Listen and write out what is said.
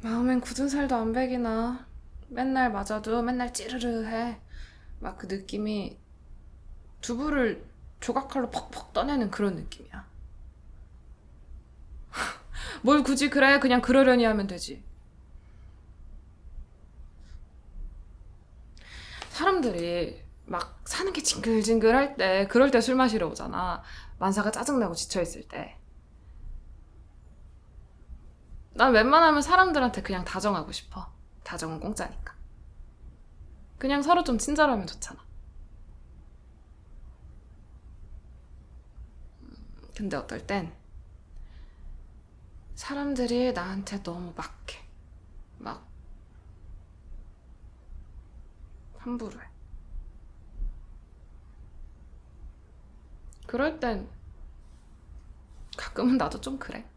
마음엔 굳은 살도 안 배기나. 맨날 맞아도 맨날 찌르르 해막 그 느낌이 두부를 조각칼로 퍽퍽 떠내는 그런 느낌이야. 뭘 굳이 그래? 그냥 그러려니 하면 되지. 사람들이 막 사는 게 징글징글할 때 그럴 때 술 마시러 오잖아. 만사가 짜증나고 지쳐있을 때 난 웬만하면 사람들한테 그냥 다정하고 싶어. 다정은 공짜니까. 그냥 서로 좀 친절하면 좋잖아. 음, 근데 어떨 땐 사람들이 나한테 너무 막해. 막 함부로 해. 그럴 땐 가끔은 나도 좀 그래.